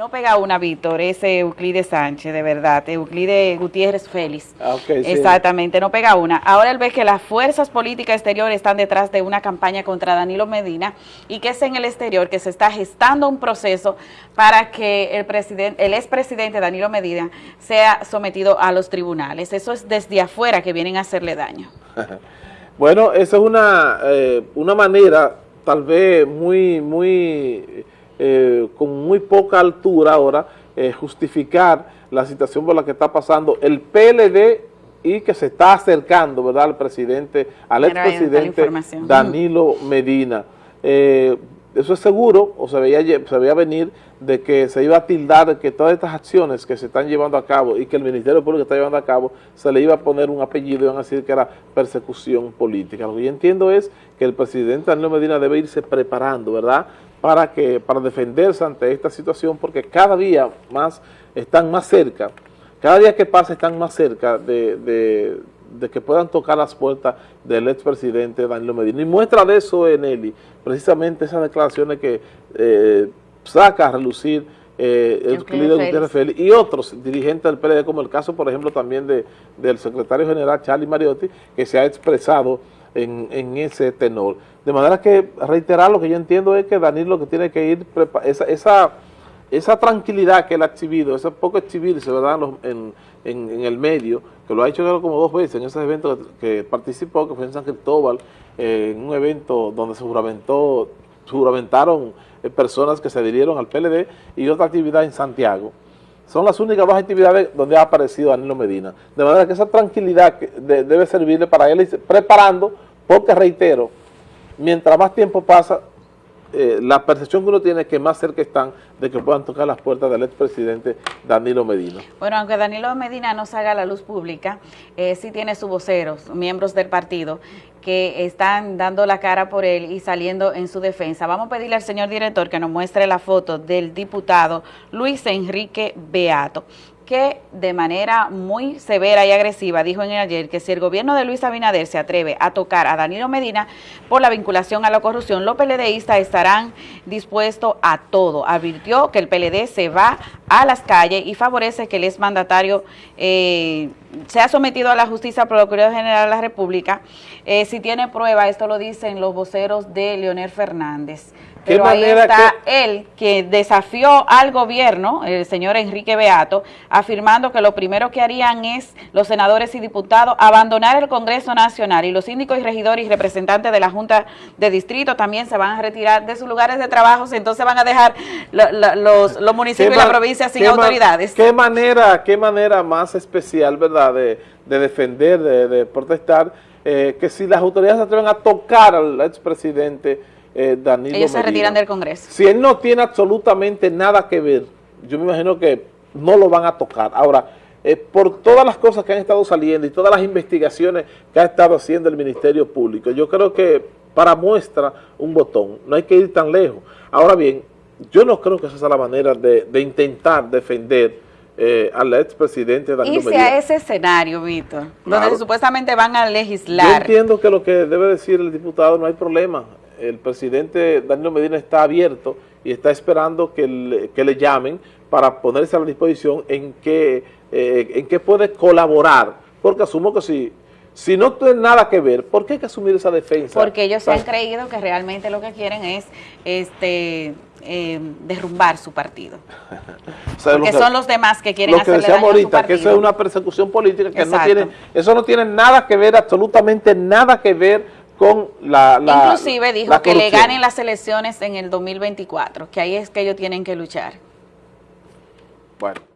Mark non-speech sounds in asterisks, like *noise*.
No pega una, Víctor, ese Euclides Sánchez, de verdad, Euclides Gutiérrez Félix. Ah, sí. Exactamente, no pega una. Ahora él ve que las fuerzas políticas exteriores están detrás de una campaña contra Danilo Medina y que es en el exterior que se está gestando un proceso para que el presidente, el expresidente Danilo Medina sea sometido a los tribunales. Eso es desde afuera que vienen a hacerle daño. *laughs* bueno, esa es una, eh, una manera tal vez muy, muy eh, con muy poca altura ahora, eh, justificar la situación por la que está pasando el PLD y que se está acercando, ¿verdad?, al presidente, al expresidente Danilo Medina. Eh, eso es seguro, o se veía, se veía venir de que se iba a tildar que todas estas acciones que se están llevando a cabo y que el Ministerio Público está llevando a cabo, se le iba a poner un apellido y van a decir que era persecución política. Lo que yo entiendo es que el presidente Danilo Medina debe irse preparando, ¿verdad?, para, que, para defenderse ante esta situación, porque cada día más están más cerca, cada día que pasa están más cerca de, que puedan tocar las puertas del expresidente Danilo Medina. Y muestra de eso en Eli, precisamente esas declaraciones que eh, saca a relucir eh, el Gutiérrez Félix y otros dirigentes del PLD, como el caso, por ejemplo, también de, del secretario general Charlie Mariotti, que se ha expresado en, en, ese tenor. De manera que reiterar lo que yo entiendo es que Danilo lo que tiene que ir, esa, esa, esa tranquilidad que él ha exhibido, ese poco exhibirse ¿verdad? En, en, en, el medio, que lo ha hecho como dos veces en ese evento que, participó, que fue en San Cristóbal, eh, en un evento donde se juramentó, juramentaron eh, personas que se adhirieron al PLD y otra actividad en Santiago. Son las únicas dos actividades donde ha aparecido Danilo Medina. De manera que esa tranquilidad debe servirle para él preparando, porque reitero, mientras más tiempo pasa, eh, la percepción que uno tiene es que más cerca están de que puedan tocar las puertas del expresidente Danilo Medina. Bueno, aunque Danilo Medina no salga a la luz pública, eh, sí tiene sus voceros, miembros del partido, que están dando la cara por él y saliendo en su defensa. Vamos a pedirle al señor director que nos muestre la foto del diputado Luis Enrique Beato que de manera muy severa y agresiva dijo en el ayer que si el gobierno de Luis Abinader se atreve a tocar a Danilo Medina por la vinculación a la corrupción, los PLDistas estarán dispuestos a todo. Advirtió que el PLD se va a las calles y favorece que el exmandatario eh, sea sometido a la justicia Procuraduría General de la República. Eh, si tiene prueba, esto lo dicen los voceros de Leonel Fernández. Pero ahí está él que desafió al gobierno, el señor Enrique Beato, afirmando que lo primero que harían es los senadores y diputados abandonar el Congreso Nacional y los síndicos y regidores y representantes de la Junta de Distrito también se van a retirar de sus lugares de trabajo, entonces van a dejar los, municipios y la provincia sin autoridades. ¿Qué manera, qué manera más especial, verdad, de, defender, de, protestar, eh, que si las autoridades se atreven a tocar al expresidente eh, Danilo Ellos se retiran del Congreso. Si él no tiene absolutamente nada que ver, yo me imagino que no lo van a tocar. Ahora, eh, por todas las cosas que han estado saliendo y todas las investigaciones que ha estado haciendo el Ministerio Público, yo creo que para muestra un botón, no hay que ir tan lejos. Ahora bien, yo no creo que esa sea la manera de, intentar defender eh, al expresidente Danilo Medina. a ese escenario, Víctor, donde supuestamente van a legislar. Yo entiendo que lo que debe decir el diputado no hay problema el presidente Danilo Medina está abierto y está esperando que le, que le llamen para ponerse a la disposición en que, eh, en que puede colaborar, porque asumo que si, si no tiene nada que ver, ¿por qué hay que asumir esa defensa? Porque ellos se han creído que realmente lo que quieren es este eh, derrumbar su partido. *laughs* porque son los demás que quieren lo que hacerle ahorita, que eso es una persecución política que no tiene, eso no tiene nada que ver, absolutamente nada que ver con la, Inclusive dijo que le ganen las elecciones en el 2024, que ahí es que ellos tienen que luchar. Bueno.